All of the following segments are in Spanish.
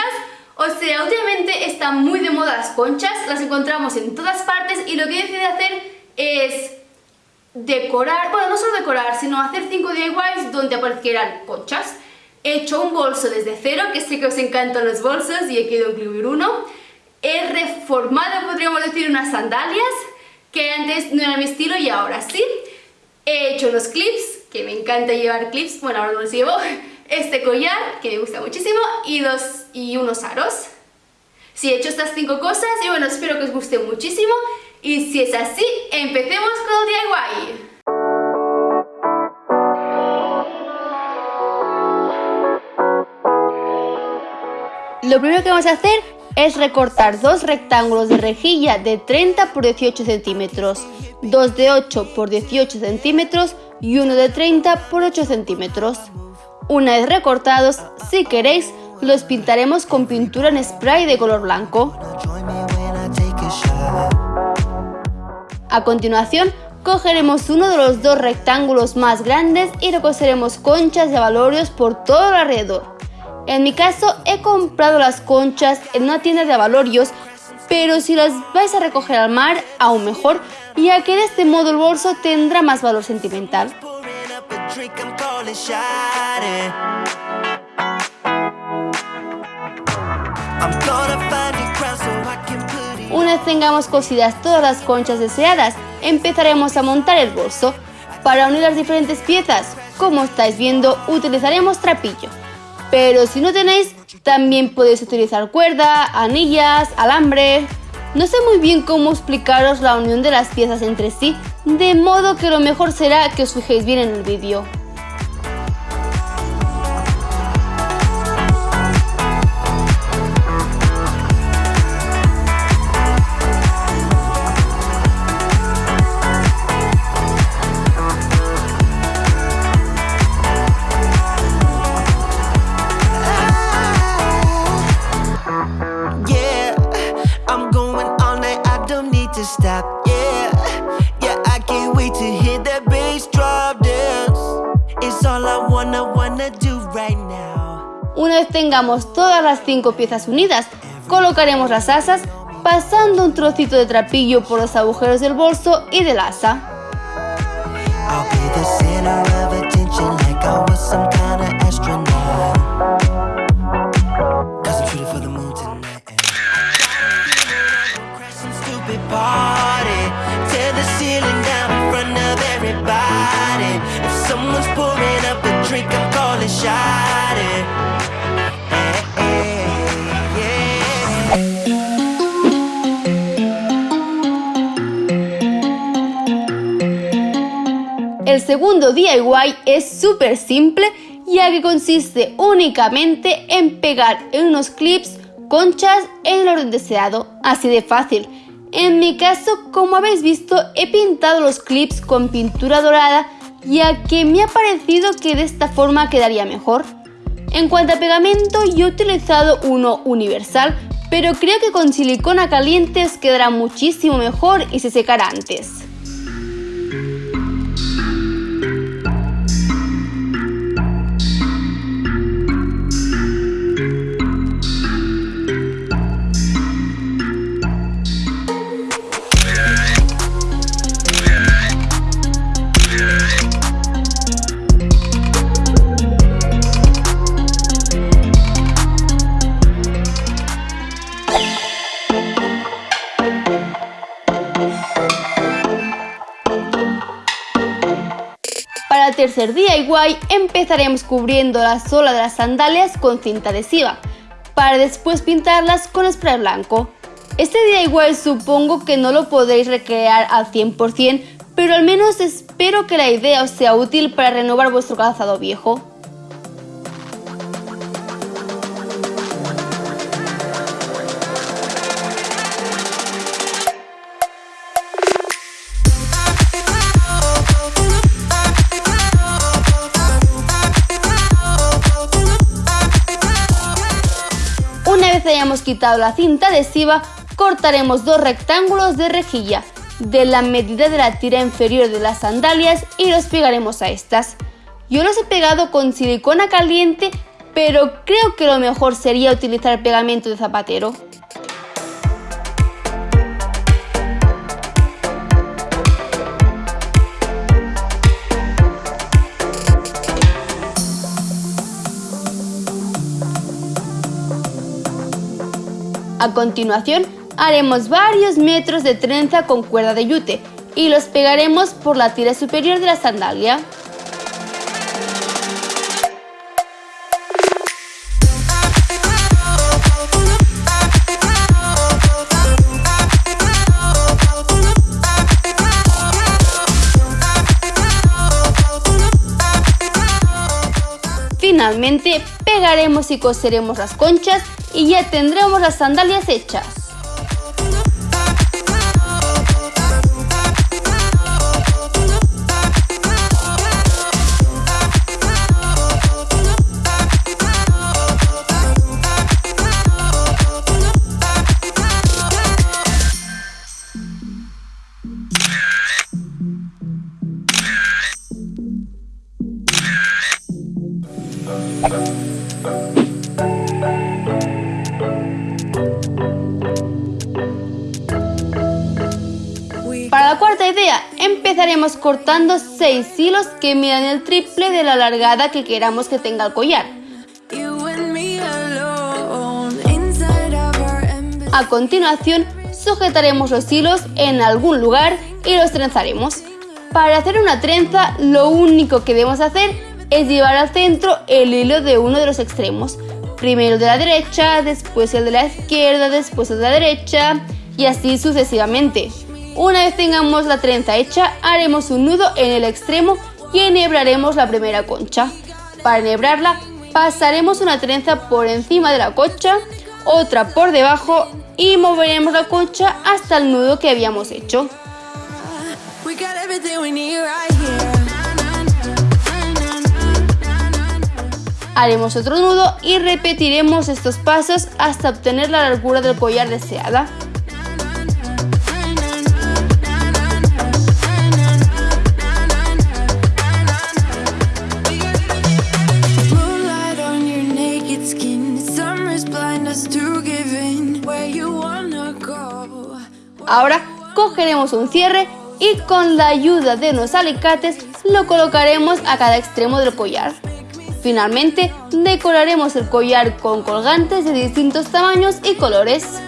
conchas, o sea, últimamente están muy de moda las conchas, las encontramos en todas partes y lo que he decidido hacer es decorar, bueno, no solo decorar, sino hacer 5 DIYs donde aparecieran conchas. He hecho un bolso desde cero, que sé que os encantan los bolsos y he querido incluir uno. He reformado, podríamos decir, unas sandalias, que antes no era mi estilo y ahora sí. He hecho unos clips, que me encanta llevar clips, bueno, ahora no los llevo. Este collar, que me gusta muchísimo, y, dos, y unos aros. Sí, he hecho estas cinco cosas y bueno, espero que os guste muchísimo. Y si es así, empecemos con el DIY. Lo primero que vamos a hacer es recortar dos rectángulos de rejilla de 30 por 18 centímetros, dos de 8 por 18 centímetros y uno de 30 por 8 centímetros. Una vez recortados, si queréis, los pintaremos con pintura en spray de color blanco. A continuación, cogeremos uno de los dos rectángulos más grandes y recoseremos conchas de abalorios por todo alrededor. En mi caso he comprado las conchas en una tienda de abalorios, pero si las vais a recoger al mar, aún mejor, ya que de este modo el bolso tendrá más valor sentimental. Una vez tengamos cosidas todas las conchas deseadas, empezaremos a montar el bolso. Para unir las diferentes piezas, como estáis viendo, utilizaremos trapillo. Pero si no tenéis, también podéis utilizar cuerda, anillas, alambre... No sé muy bien cómo explicaros la unión de las piezas entre sí, de modo que lo mejor será que os fijéis bien en el vídeo. Tengamos todas las cinco piezas unidas, colocaremos las asas pasando un trocito de trapillo por los agujeros del bolso y del asa. El segundo DIY es súper simple ya que consiste únicamente en pegar en unos clips conchas en el orden deseado, así de fácil. En mi caso, como habéis visto, he pintado los clips con pintura dorada ya que me ha parecido que de esta forma quedaría mejor. En cuanto a pegamento, yo he utilizado uno universal, pero creo que con silicona caliente quedará muchísimo mejor y se secará antes. Tercer DIY empezaremos cubriendo la sola de las sandalias con cinta adhesiva, para después pintarlas con spray blanco. Este DIY supongo que no lo podréis recrear al 100%, pero al menos espero que la idea os sea útil para renovar vuestro calzado viejo. Hayamos quitado la cinta adhesiva, cortaremos dos rectángulos de rejilla de la medida de la tira inferior de las sandalias y los pegaremos a estas. Yo los he pegado con silicona caliente, pero creo que lo mejor sería utilizar pegamento de zapatero. A continuación, haremos varios metros de trenza con cuerda de yute y los pegaremos por la tira superior de la sandalia. Finalmente pegaremos y coseremos las conchas y ya tendremos las sandalias hechas. Para la cuarta idea, empezaremos cortando 6 hilos que midan el triple de la largada que queramos que tenga el collar. A continuación, sujetaremos los hilos en algún lugar y los trenzaremos. Para hacer una trenza, lo único que debemos hacer es llevar al centro el hilo de uno de los extremos. Primero el de la derecha, después el de la izquierda, después el de la derecha y así sucesivamente. Una vez tengamos la trenza hecha, haremos un nudo en el extremo y enhebraremos la primera concha. Para enhebrarla, pasaremos una trenza por encima de la concha, otra por debajo y moveremos la concha hasta el nudo que habíamos hecho. Haremos otro nudo y repetiremos estos pasos hasta obtener la largura del collar deseada. Ahora cogeremos un cierre y con la ayuda de unos alicates lo colocaremos a cada extremo del collar. Finalmente, decoraremos el collar con colgantes de distintos tamaños y colores.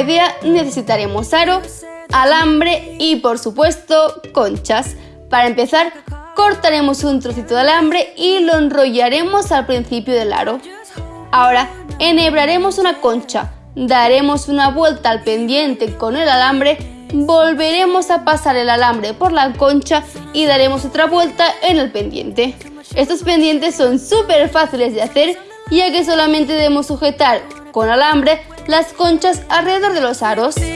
Idea necesitaremos aro, alambre y por supuesto conchas. Para empezar cortaremos un trocito de alambre y lo enrollaremos al principio del aro. Ahora enhebraremos una concha, daremos una vuelta al pendiente con el alambre, volveremos a pasar el alambre por la concha y daremos otra vuelta en el pendiente. Estos pendientes son súper fáciles de hacer ya que solamente debemos sujetar con alambre las conchas alrededor de los aros. Si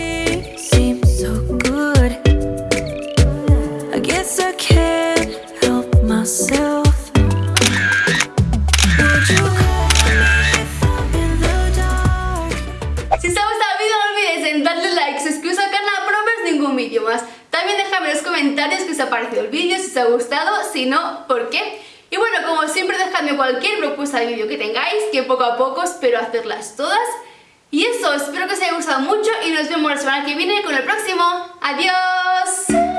os ha gustado el vídeo no olvides en darle like, suscribiros al canal para no ver ningún vídeo más. También dejadme en los comentarios qué os ha parecido el vídeo, si os ha gustado, si no, por qué. Y bueno, como siempre dejadme cualquier propuesta de vídeo que tengáis, que poco a poco espero hacerlas todas. Y eso, espero que os haya gustado mucho y nos vemos la semana que viene con el próximo. ¡Adiós!